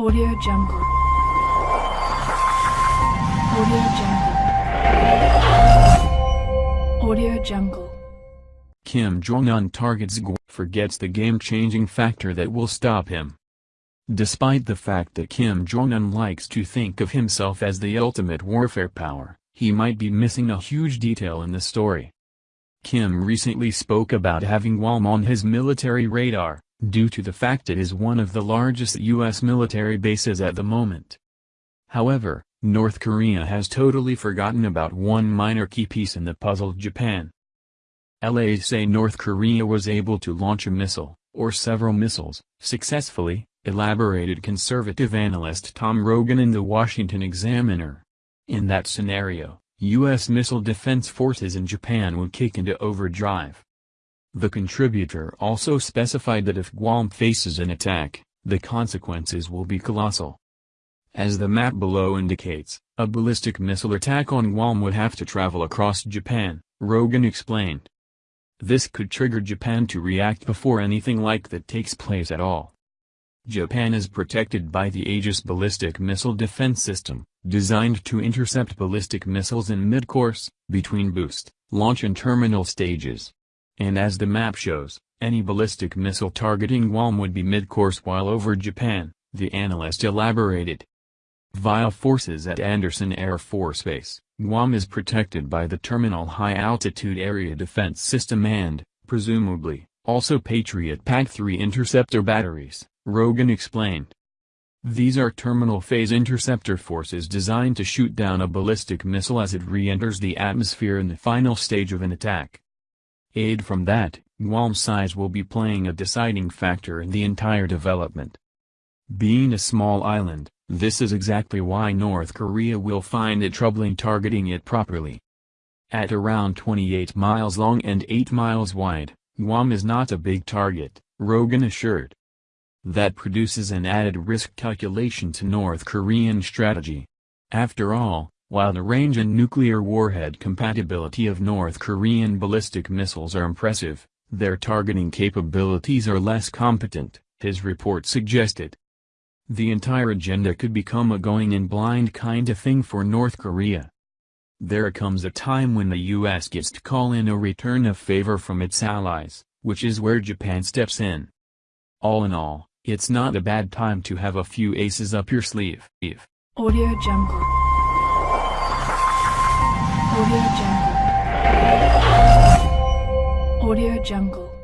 Audio Jungle. Audio Jungle. Audio Jungle. Kim Jong-un targets Guam, forgets the game-changing factor that will stop him. Despite the fact that Kim Jong-un likes to think of himself as the ultimate warfare power, he might be missing a huge detail in the story. Kim recently spoke about having Guam on his military radar, due to the fact it is one of the largest U.S. military bases at the moment. However, North Korea has totally forgotten about one minor key piece in the puzzle Japan. LAs say North Korea was able to launch a missile, or several missiles, successfully, elaborated conservative analyst Tom Rogan in the Washington Examiner. In that scenario, U.S. missile defense forces in Japan would kick into overdrive. The contributor also specified that if Guam faces an attack, the consequences will be colossal. As the map below indicates, a ballistic missile attack on Guam would have to travel across Japan, Rogan explained. This could trigger Japan to react before anything like that takes place at all. Japan is protected by the Aegis ballistic missile defense system, designed to intercept ballistic missiles in mid-course, between boost, launch and terminal stages. And as the map shows, any ballistic missile targeting Guam would be mid-course while over Japan, the analyst elaborated. Via forces at Andersen Air Force Base, Guam is protected by the Terminal High Altitude Area Defense System and, presumably, also Patriot PAC-3 interceptor batteries. Rogan explained. These are terminal phase interceptor forces designed to shoot down a ballistic missile as it re-enters the atmosphere in the final stage of an attack. Aid from that, Guam's size will be playing a deciding factor in the entire development. Being a small island, this is exactly why North Korea will find it troubling targeting it properly. At around 28 miles long and 8 miles wide, Guam is not a big target, Rogan assured. That produces an added risk calculation to North Korean strategy. After all, while the range and nuclear warhead compatibility of North Korean ballistic missiles are impressive, their targeting capabilities are less competent, his report suggested. The entire agenda could become a going in blind kind of thing for North Korea. There comes a time when the US gets to call in a return of favor from its allies, which is where Japan steps in. All in all, it's not a bad time to have a few aces up your sleeve. Audio Jungle. Audio Jungle. Audio Jungle.